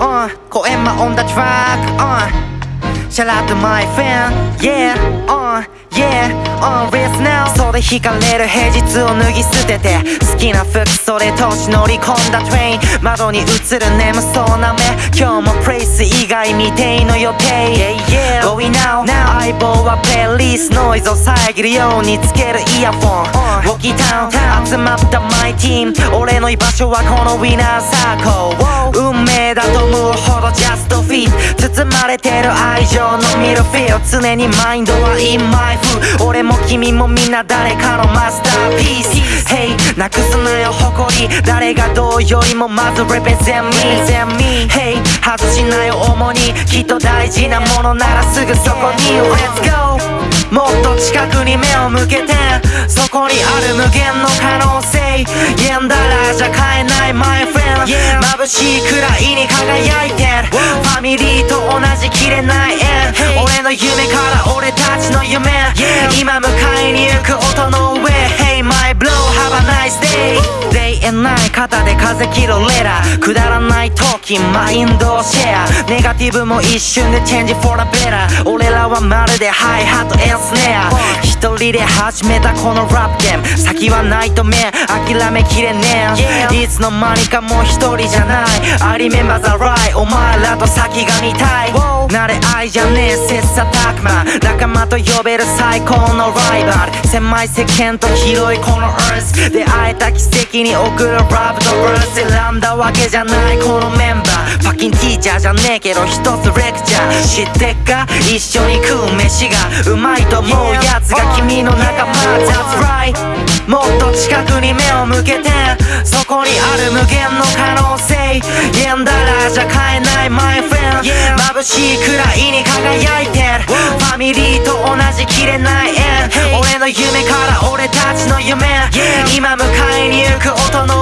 uh, Koenma on the track, uh Shout out to my fan, yeah, uh, yeah, on race now それ惹かれる平日を脱ぎ捨てて好きな服それ通し乗り込んだトレイン窓に映る眠そうな目今日もプレイス以外未定の予定。Yeah, yeah, going now, now. 相棒はプレイリスノイズを遮るようにつけるイヤフォン、uh, ウォキタウン集まったマイティーム俺の居場所はこのウィナーサーコー運命だと思うほどジャストフィット包まれてる愛情のミルフィール常にマインドは in my food 俺も君もみんな誰かのマスターピース Hey なくすなよ誰がどうよりもまず represent me Hey 外しなよ重に。きっと大事なものならすぐそこに。Let's go もっと近くに目を向けて。そこにある無限の可能性。言んだらじゃ買えない my friend 眩しいくらいに輝いてるファミリーと同じ切れない縁。俺の夢から俺たちの夢今迎えに行く音の上 Hey my blow have a nice day And night 肩で風切るレラー。くだらない時マインドをシェア。ネガティブも一瞬でチェンジ for a better 俺らはまるでハイハットエンスネア。一人で始めたこのラップゲーム先はないと目諦めきれねえいつの間にかもう一人じゃない。I remember the right お前らと先が見たい慣れ合いじゃねえ切磋琢磨。仲間と呼べる最高のライバル。狭い世間と広いこの earth 出会えた奇跡に送るラブとブース選んだわけじゃないこのメンバー。パッキンティーチャーじゃねえけど一つレクチャー。知ってっか？一緒に食う飯がうまいと思うやつが君の仲間。That's right もっと近くに目を向けて。そこにある無限の可能性。言んだらじゃ買えない my friend 眩しいの夢から俺たちの夢。今迎えに行く音の